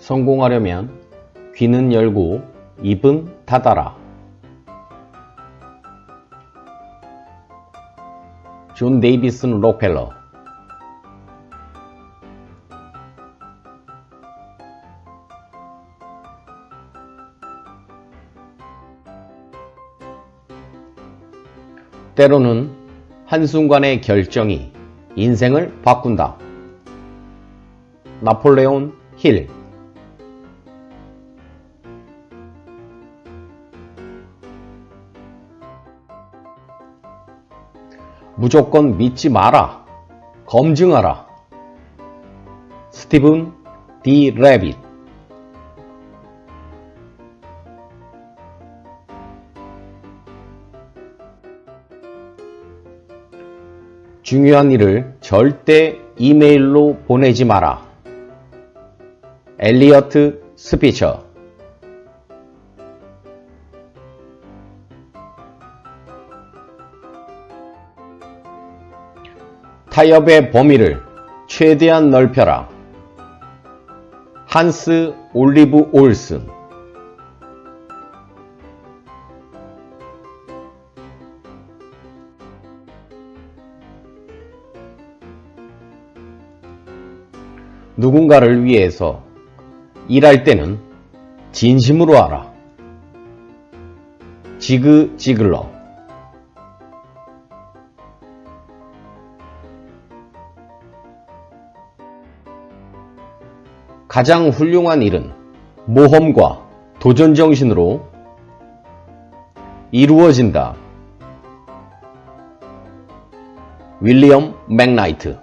성공하려면 귀는 열고 입은 닫아라. 존 데이비슨 록펠러 때로는 한순간의 결정이 인생을 바꾼다. 나폴레온 힐 무조건 믿지 마라. 검증하라. 스티븐 디 레빗 중요한 일을 절대 이메일로 보내지 마라. 엘리어트 스피처 타협의 범위를 최대한 넓혀라. 한스 올리브 올슨 누군가를 위해서 일할 때는 진심으로 하라. 지그 지글러 가장 훌륭한 일은 모험과 도전 정신으로 이루어진다. 윌리엄 맥나이트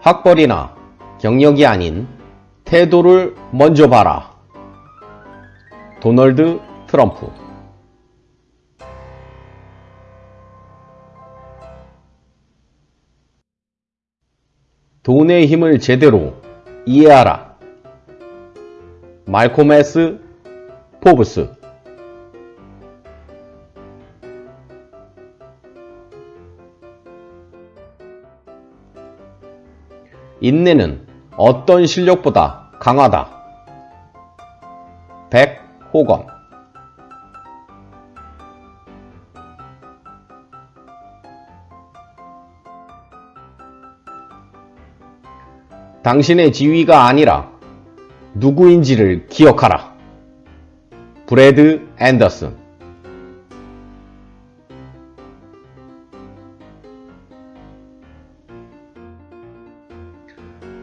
학벌이나 경력이 아닌 태도를 먼저 봐라. 도널드 트럼프 돈의 힘을 제대로 이해하라. 말콤 S. 포브스 인내는 어떤 실력보다 강하다. 백호건 당신의 지위가 아니라 누구인지를 기억하라. 브래드 앤더슨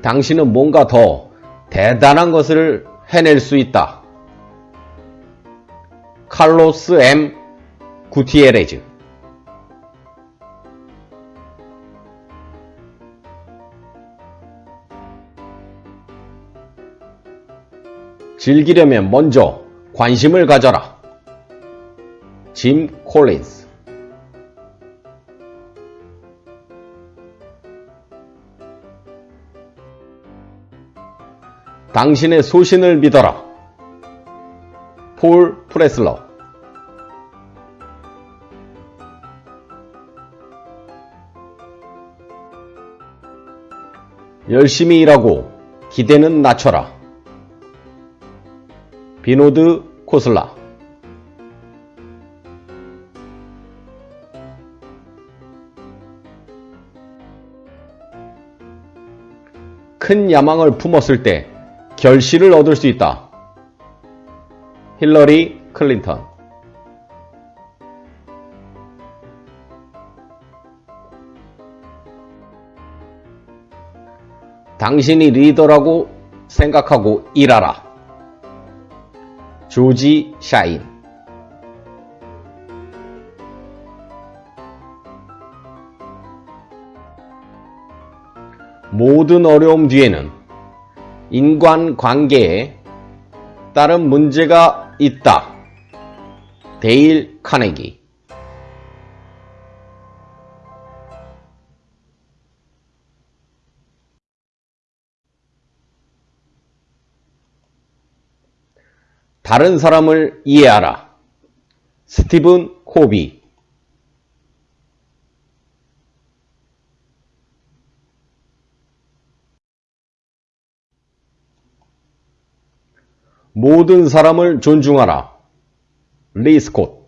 당신은 뭔가 더 대단한 것을 해낼 수 있다. 칼로스 M. 구티에레즈 즐기려면 먼저 관심을 가져라. 짐 콜린스 당신의 소신을 믿어라. 폴 프레슬러 열심히 일하고 기대는 낮춰라. 비노드 코슬라 큰 야망을 품었을 때 결실을 얻을 수 있다. 힐러리 클린턴 당신이 리더라고 생각하고 일하라. 조지 샤인 모든 어려움 뒤에는 인간관계에 따른 문제가 있다. 데일 카네기 다른 사람을 이해하라. 스티븐 코비 모든 사람을 존중하라. 리스콧